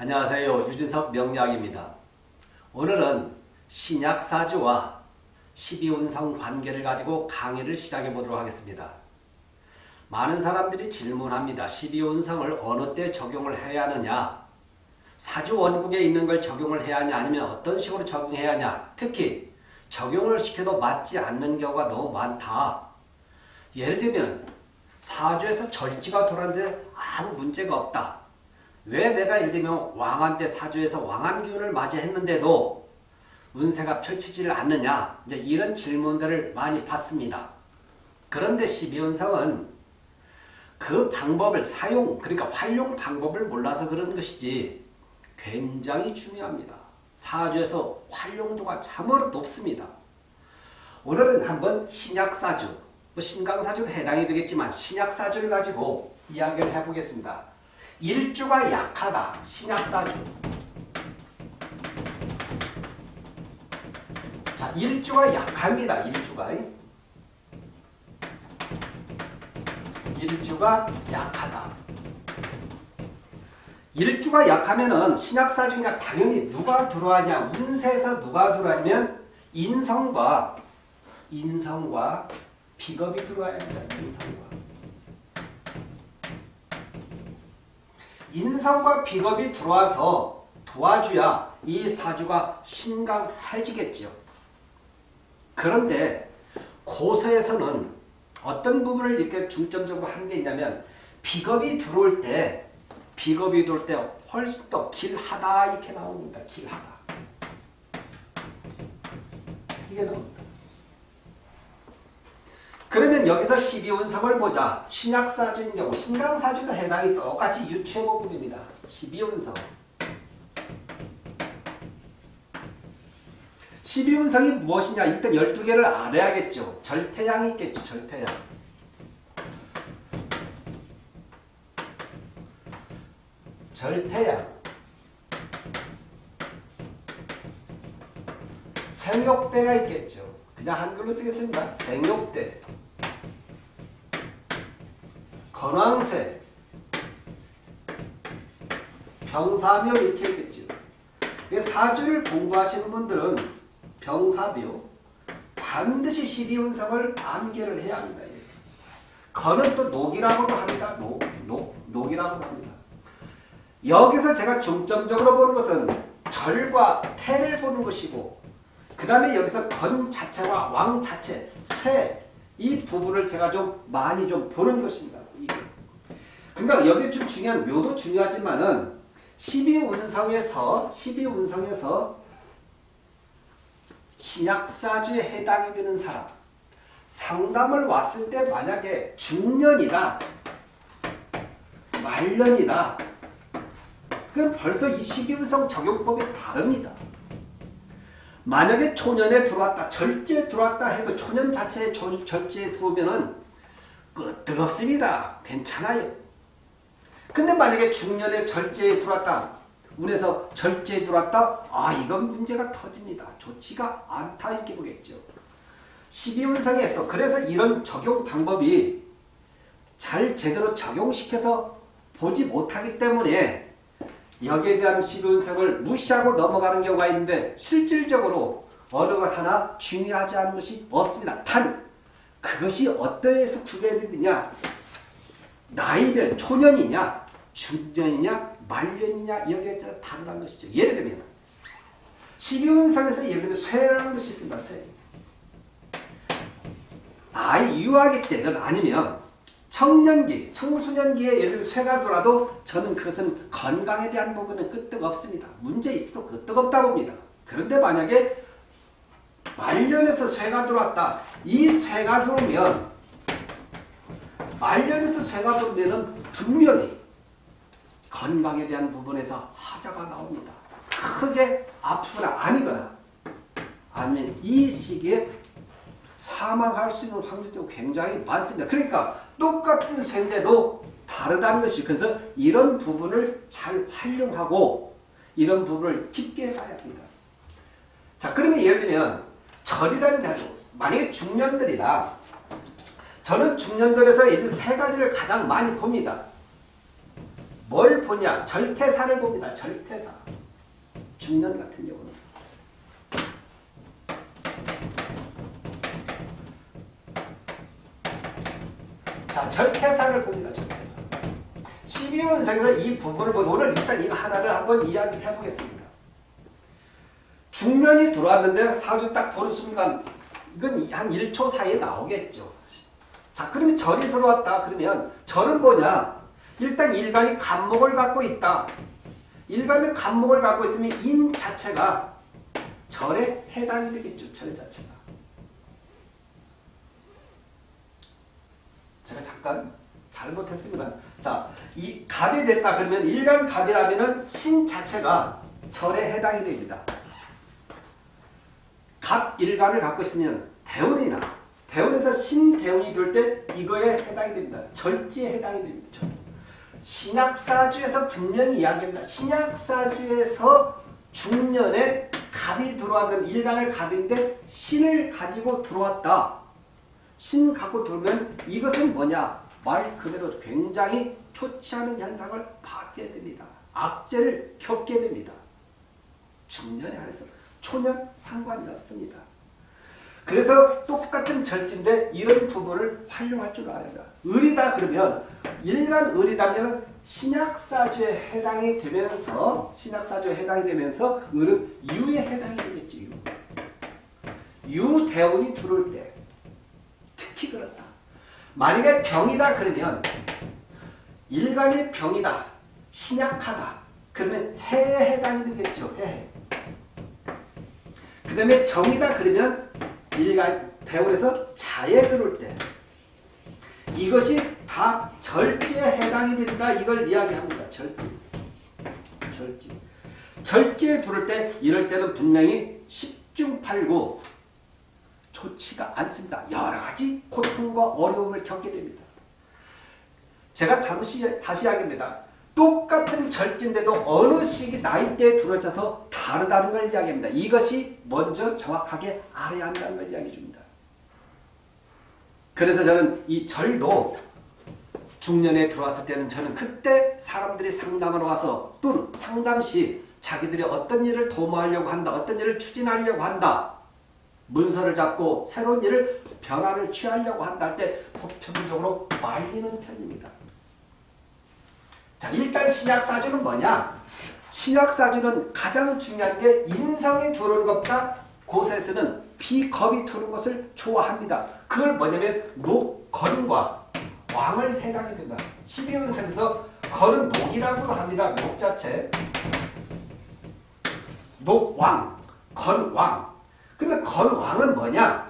안녕하세요. 유진석 명리학입니다. 오늘은 신약사주와 12운성 관계를 가지고 강의를 시작해 보도록 하겠습니다. 많은 사람들이 질문합니다. 12운성을 어느 때 적용을 해야 하느냐 사주 원국에 있는 걸 적용을 해야 하냐 아니면 어떤 식으로 적용해야 하냐 특히 적용을 시켜도 맞지 않는 경우가 너무 많다. 예를 들면 사주에서 절지가 돌았는데 아무 문제가 없다. 왜 내가 예를 들면 왕한테 사주에서 왕한 기운을 맞이했는데도 운세가 펼치지를 않느냐 이제 이런 질문들을 많이 받습니다. 그런데 12운성은 그 방법을 사용 그러니까 활용 방법을 몰라서 그런 것이지 굉장히 중요합니다. 사주에서 활용도가 참으로 높습니다. 오늘은 한번 신약사주, 뭐 신강사주도 해당이 되겠지만 신약사주를 가지고 이야기를 해보겠습니다. 일주가 약하다. 신약사주. 자, 일주가 약합니다. 일주가. 일주가 약하다. 일주가 약하면은 신약사주니까 당연히 누가 들어와냐. 운세에서 누가 들어와냐면 인성과 인성과 비겁이 들어와야 합니다. 인성과. 인성과 비겁이 들어와서 도와줘야 이 사주가 신강해지겠죠. 그런데 고서에서는 어떤 부분을 이렇게 중점적으로 한 게 있냐면 비겁이 들어올 때 비겁이 들어올 때 훨씬 더 길하다 이렇게 나옵니다. 길하다. 이게 나옵니다. 그러면 여기서 12운성을 보자. 신약사주인 경우 신강사주도 해당이 똑같이 유추해보면 됩니다. 12운성. 12운성이 무엇이냐? 일단 12개를 알아야겠죠. 절태양이 있겠죠. 절태양. 절태양. 생욕대가 있겠죠. 그냥 한글로 쓰겠습니다. 생욕대. 건왕세, 병사묘 이렇게 있겠죠. 사주를 공부하시는 분들은 병사묘 반드시 12운성을 암기를 해야 합니다. 건은 또 녹이라고도 합니다. 녹, 녹, 녹이라고 합니다. 여기서 제가 중점적으로 보는 것은 절과 태를 보는 것이고 그 다음에 여기서 건 자체와 왕 자체, 쇠, 이 부분을 제가 좀 많이 좀 보는 것입니다. 그러니까 여기 좀 중요한 묘도 중요하지만은 12운성에서 12운성에서 신약사주에 해당이 되는 사람 상담을 왔을 때 만약에 중년이다 말년이다 그럼 벌써 이 12운성 적용법이 다릅니다. 만약에 초년에 들어왔다 절제에 들어왔다 해도 초년 자체에 절제에 들어오면은 끄뜨겁습니다. 괜찮아요. 근데 만약에 중년에 절제에 들어왔다. 운에서 절제에 들어왔다. 아 이건 문제가 터집니다. 좋지가 않다 이렇게 보겠죠. 12운성에서 그래서 이런 적용 방법이 잘 제대로 적용시켜서 보지 못하기 때문에 여기에 대한 12운성을 무시하고 넘어가는 경우가 있는데 실질적으로 어느 것 하나 중요하지 않은 것이 없습니다. 단 그것이 어떠해서 구별되느냐 나이별 초년이냐 중년이냐 말년이냐 여기에서 다르다는 것이죠. 예를 들면 12운상에서 예를 들면 쇠라는 것이 있습니다. 쇠. 아이 유아기 때는 아니면 청년기, 청소년기에 예를 들면 쇠가 돌아도 저는 그것은 건강에 대한 부분은 끄떡 없습니다. 문제 있어도 끄떡 없다 봅니다. 그런데 만약에 말년에서 쇠가 들어왔다. 이 쇠가 들어오면 말년에서 쇠가 들어오면 분명히 건강에 대한 부분에서 하자가 나옵니다. 크게 아프거나 아니거나 아니면 이 시기에 사망할 수 있는 확률도 굉장히 많습니다. 그러니까 똑같은 쇠인데도 다르다는 것이 그래서 이런 부분을 잘 활용하고 이런 부분을 깊게 가야 합니다. 자 그러면 예를 들면 절이라는 자료 만약에 중년들이다 저는 중년들에서 이세 가지를 가장 많이 봅니다. 뭘 보냐? 절태사를 봅니다. 절태사. 중년 같은 경우는. 자, 절태사를 봅니다. 절태사. 12운성에서 이 부분을 보고 오늘 일단 이거 하나를 한번 이야기해 보겠습니다. 중년이 들어왔는데 사주 딱 보는 순간 이건 한 1초 사이에 나오겠죠. 자, 그러면 절이 들어왔다. 그러면 절은 뭐냐? 일단 일간이 간목을 갖고 있다. 일간이 간목을 갖고 있으면 인 자체가 절에 해당이 되겠죠. 절 자체가. 제가 잠깐 잘못했습니다. 자, 이 갑이 됐다 그러면 일간 갑이라면은 신 자체가 절에 해당이 됩니다. 갑 일간을 갖고 있으면 대운이나 대운에서 신대운이 들때 이거에 해당이 됩니다. 절지에 해당이 됩니다. 신약사주에서 분명히 이야기합니다. 신약사주에서 중년에 갑이 들어왔는 일간을 갑인데 신을 가지고 들어왔다. 신 갖고 들어오면 이것은 뭐냐? 말 그대로 굉장히 좋지 않은 현상을 받게 됩니다. 악재를 겪게 됩니다. 중년에 한해서 초년 상관이 없습니다. 그래서 똑같은 절지인데 이런 부분을 활용할 줄 알아야 돼. 을이다 그러면 일간 을이다면 신약사주에 해당이 되면서 신약사주에 해당이 되면서 을은 유에 해당이 되겠죠. 유. 유대운이 들어올 때 특히 그렇다. 만약에 병이다 그러면 일간이 병이다. 신약하다. 그러면 해에 해당이 되겠죠. 해. 그 다음에 정이다 그러면 일간 대원에서 자에 들어올 때 이것이 다 절제에 해당이 된다. 이걸 이야기합니다. 절제. 절제. 절제에 들어올 때 이럴 때는 분명히 10중 8구 좋지가 않습니다. 여러 가지 고통과 어려움을 겪게 됩니다. 제가 잠시 다시 이야기합니다. 똑같은 절진데도 어느 시기 나이대에 들어져서 다르다는 걸 이야기합니다. 이것이 먼저 정확하게 알아야 한다는 걸 이야기해 줍니다. 그래서 저는 이 절도 중년에 들어왔을 때는 저는 그때 사람들이 상담을 와서 또는 상담 시 자기들이 어떤 일을 도모하려고 한다. 어떤 일을 추진하려고 한다. 문서를 잡고 새로운 일을 변화를 취하려고 한다 할 때 보편적으로 말리는 편입니다. 자, 일단 신약사주는 뭐냐? 신약사주는 가장 중요한 게 인성이 들어오는 것보다 곳에서는 비겁이 들어오는 것을 좋아합니다. 그걸 뭐냐면 녹건과 왕을 해당이 된다. 12운생에서 건은 녹이라고도 합니다. 녹 자체. 녹왕, 건왕. 근데 건왕은 뭐냐?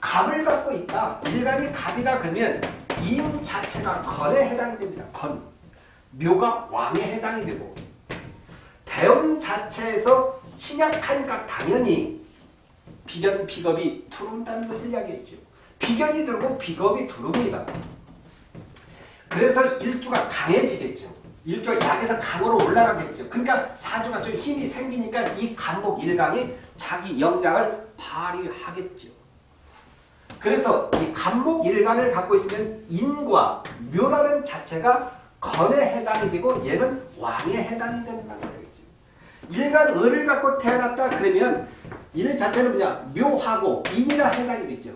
갑을 갖고 있다. 일간이 갑이다 그러면 인 자체가 건에 해당이 됩니다. 건. 묘가 왕에 해당이 되고 대원 자체에서 신약하니까 당연히 비견, 비겁이 들어온다는 걸 이야기했죠. 비견이 들고 비겁이 들어옵니다. 그래서 일주가 강해지겠죠. 일주가 약에서 강으로 올라가겠죠. 그러니까 사주가 좀 힘이 생기니까 이 간목 일강이 자기 영향을 발휘하겠죠. 그래서 이 간목 일간을 갖고 있으면 인과 묘라는 자체가 건에 해당이 되고 얘는 왕에 해당이 된다는 거겠죠. 일간 을을 갖고 태어났다 그러면 일 자체는 뭐냐 묘하고 인이라 해당이 되죠.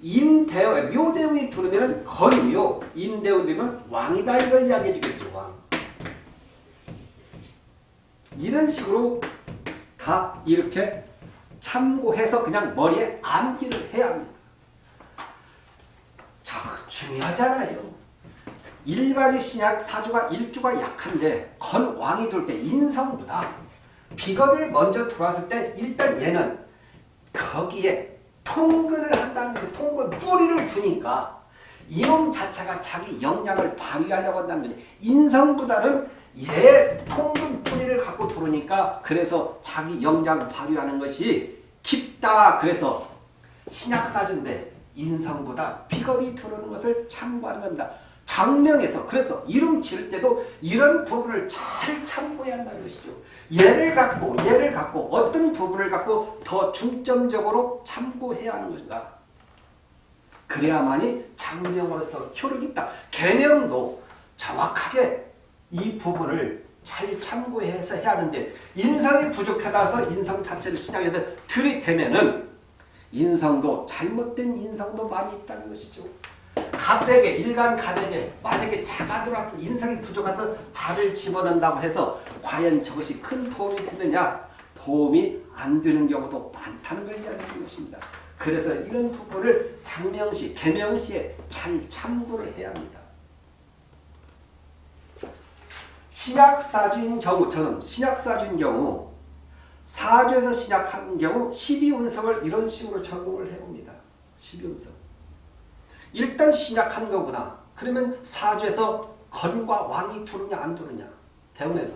인대원, 묘대운이 들어오면 건이요. 인대운 되면 왕이다 이걸 이야기해 주겠죠. 왕. 이런 식으로 다 이렇게 참고해서 그냥 머리에 암기를 해야 합니다. 자, 중요하잖아요. 일반의 신약 사주가 일주가 약한데 건왕이 돌때 인성보다 비겁을 먼저 들어왔을 때 일단 얘는 거기에 통근을 한다는 그 통근 뿌리를 두니까 이놈 자체가 자기 역량을 발휘하려고 한다는 거지. 인성보다는 얘 통근 뿌리를 갖고 들어오니까 그래서 자기 역량을 발휘하는 것이 깊다. 그래서 신약사주인데 인성보다 비겁이 들어오는 것을 참고하는 겁니다. 장명에서 그래서 이름 지을 때도 이런 부분을 잘 참고해야 한다는 것이죠. 얘를 갖고 얘를 갖고 어떤 부분을 갖고 더 중점적으로 참고해야 하는 것인가. 그래야만이 장명으로서 효력이 있다. 개명도 정확하게 이 부분을 잘 참고해서 해야 하는데 인성이 부족하다서 인성 자체를 신약에서 들이대면은 인성도 잘못된 인성도 많이 있다는 것이죠. 가백에 일간 가백에 만약에 자가 들어와서 인성이 부족해서 자를 집어넣는다고 해서 과연 저것이 큰 도움이 되느냐 도움이 안 되는 경우도 많다는 걸 이야기하는 것입니다. 그래서 이런 부분을 장명시, 개명시에 잘 참고를 해야 합니다. 신약사주인 경우처럼 신약사주인 경우 사주에서 신약하는 경우 12운성을 이런 식으로 적용을 해봅니다. 12운성. 일단 신약한 거구나. 그러면 사주에서 건과 왕이 두느냐 안 두느냐. 대운에서.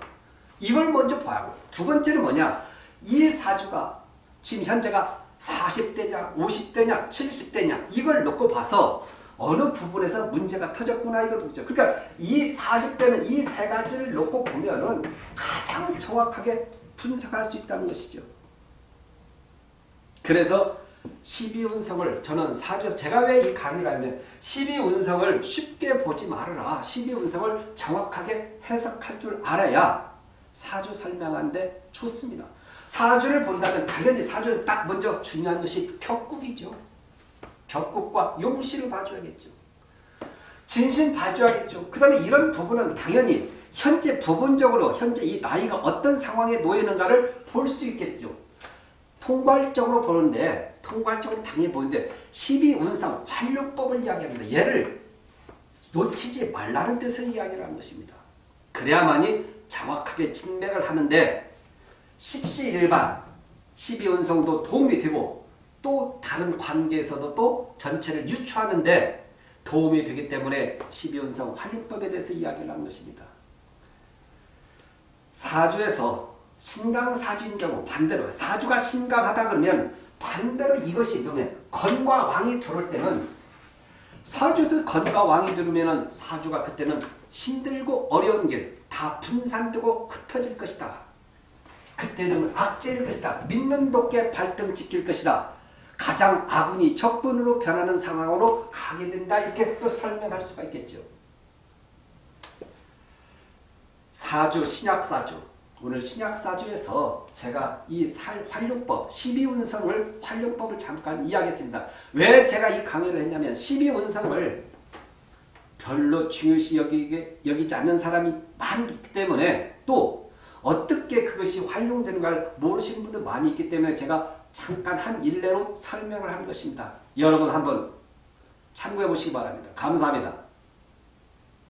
이걸 먼저 봐야 두 번째는 뭐냐. 이 사주가 지금 현재가 40대냐 50대냐 70대냐 이걸 놓고 봐서 어느 부분에서 문제가 터졌구나 이걸 보죠. 그러니까 이 40대는 이 세 가지를 놓고 보면은 가장 정확하게 분석할 수 있다는 것이죠. 그래서 12운성을 저는 사주에서 제가 왜 이 강의를 하면 12운성을 쉽게 보지 말아라. 12운성을 정확하게 해석할 줄 알아야 사주 설명하는데 좋습니다. 사주를 본다면 당연히 사주는 딱 먼저 중요한 것이 격국이죠. 격국과 용시를 봐줘야겠죠. 진신 봐줘야겠죠. 그 다음에 이런 부분은 당연히 현재 부분적으로 현재 이 나이가 어떤 상황에 놓이는가를 볼 수 있겠죠. 통괄적으로 보는데 통괄적으로 당연히 보는데 12운상 활용법을 이야기합니다. 얘를 놓치지 말라는 뜻의 이야기를 한 것입니다. 그래야만이 정확하게 진맥을 하는데 십시일반 12운성도 도움이 되고 또 다른 관계에서도 또 전체를 유추하는데 도움이 되기 때문에 12운성 활용법에 대해서 이야기를 한 것입니다. 사주에서 신강사주인 경우 반대로 사주가 신강하다 그러면 반대로 이것이 그러면 건과 왕이 들어올 때는 사주에서 건과 왕이 들어오면 사주가 그때는 힘들고 어려운 길 다 분산되고 흩어질 것이다. 그때는 악재일 것이다. 믿는 돕게 발등 지킬 것이다. 가장 아군이 적군으로 변하는 상황으로 가게 된다. 이렇게 또 설명할 수가 있겠죠. 사주, 신약사주. 오늘 신약사주에서 제가 이 살 활용법, 12운성을 활용법을 잠깐 이야기했습니다. 왜 제가 이 강의를 했냐면 12운성을 별로 중요시 여기게, 여기지 않는 사람이 많기 때문에 또 어떻게 그것이 활용되는가를 모르시는 분들 많이 있기 때문에 제가 잠깐 한 일례로 설명을 한 것입니다. 여러분 한번 참고해 보시기 바랍니다. 감사합니다.